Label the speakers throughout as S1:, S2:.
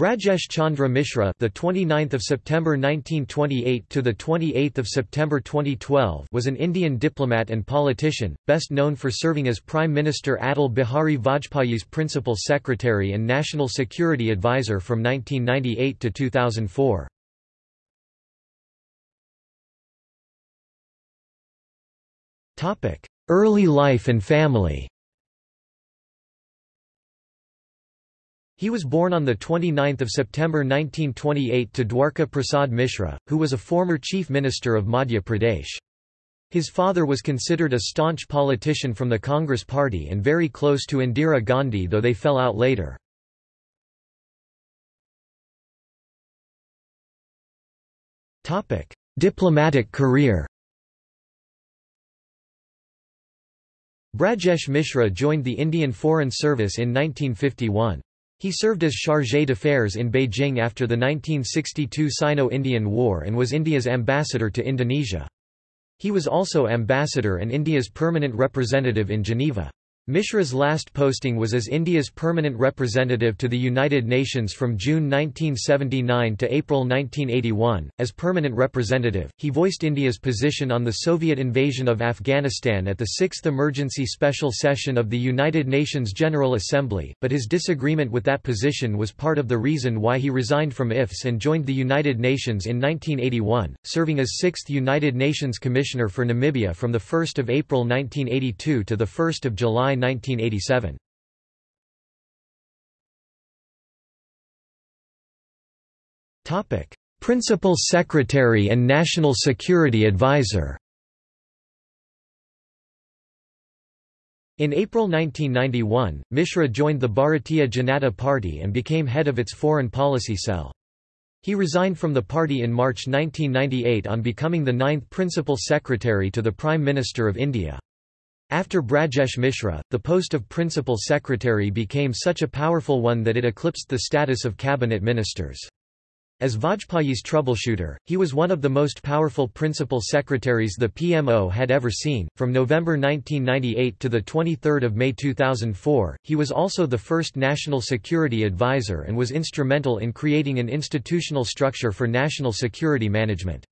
S1: Brajesh Chandra Mishra, the 29th of September 1928 to the 28th of September 2012, was an Indian diplomat and politician, best known for serving as Prime Minister Atal Bihari Vajpayee's principal secretary and national security advisor from 1998 to 2004. Topic: Early life and family. He was born on 29 September 1928 to Dwarka Prasad Mishra, who was a former chief minister of Madhya Pradesh. His father was considered a staunch politician from the Congress party and very close to Indira Gandhi though they fell out later. Diplomatic career Brajesh Mishra joined the Indian Foreign Service in 1951. He served as chargé d'affaires in Beijing after the 1962 Sino-Indian War and was India's ambassador to Indonesia. He was also ambassador and India's permanent representative in Geneva. Mishra's last posting was as India's permanent representative to the United Nations from June 1979 to April 1981. As permanent representative, he voiced India's position on the Soviet invasion of Afghanistan at the Sixth Emergency Special Session of the United Nations General Assembly, but his disagreement with that position was part of the reason why he resigned from IFS and joined the United Nations in 1981, serving as Sixth United Nations Commissioner for Namibia from 1 April 1982 to 1 July 1987. Principal Secretary and National Security Advisor In April 1991, Mishra joined the Bharatiya Janata Party and became head of its foreign policy cell. He resigned from the party in March 1998 on becoming the ninth principal secretary to the Prime Minister of India. After Brajesh Mishra, the post of Principal Secretary became such a powerful one that it eclipsed the status of cabinet ministers. As Vajpayee's troubleshooter, he was one of the most powerful principal secretaries the PMO had ever seen. From November 1998 to the 23rd of May 2004, he was also the first national security advisor and was instrumental in creating an institutional structure for national security management.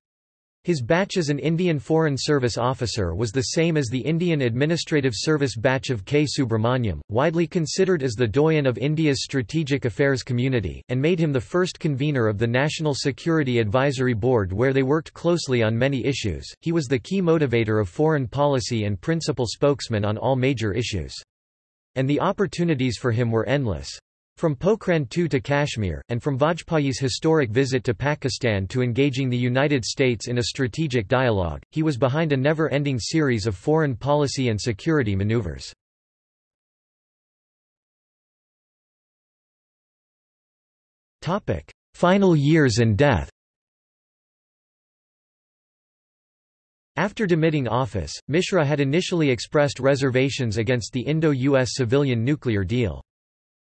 S1: His batch as an Indian Foreign Service officer was the same as the Indian Administrative Service batch of K. Subrahmanyam, widely considered as the doyen of India's strategic affairs community, and made him the first convener of the National Security Advisory Board where they worked closely on many issues. He was the key motivator of foreign policy and principal spokesman on all major issues. And the opportunities for him were endless. From Pokhran II to Kashmir, and from Vajpayee's historic visit to Pakistan to engaging the United States in a strategic dialogue, he was behind a never-ending series of foreign policy and security maneuvers. Final years and death After demitting office, Mishra had initially expressed reservations against the Indo-US civilian nuclear deal.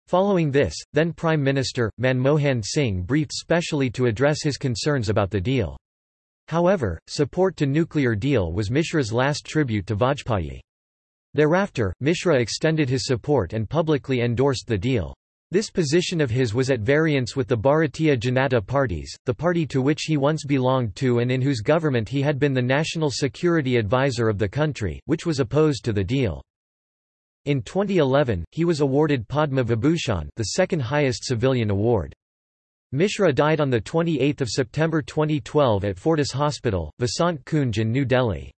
S1: Following this, then Prime Minister, Manmohan Singh briefed specially to address his concerns about the deal. However, support to nuclear deal was Mishra's last tribute to Vajpayee. Thereafter, Mishra extended his support and publicly endorsed the deal. This position of his was at variance with the Bharatiya Janata parties, the party to which he once belonged to and in whose government he had been the national security advisor of the country, which was opposed to the deal. In 2011, he was awarded Padma Vibhushan the second highest civilian award. Mishra died on 28 September 2012 at Fortis Hospital, Vasant Kunj in New Delhi.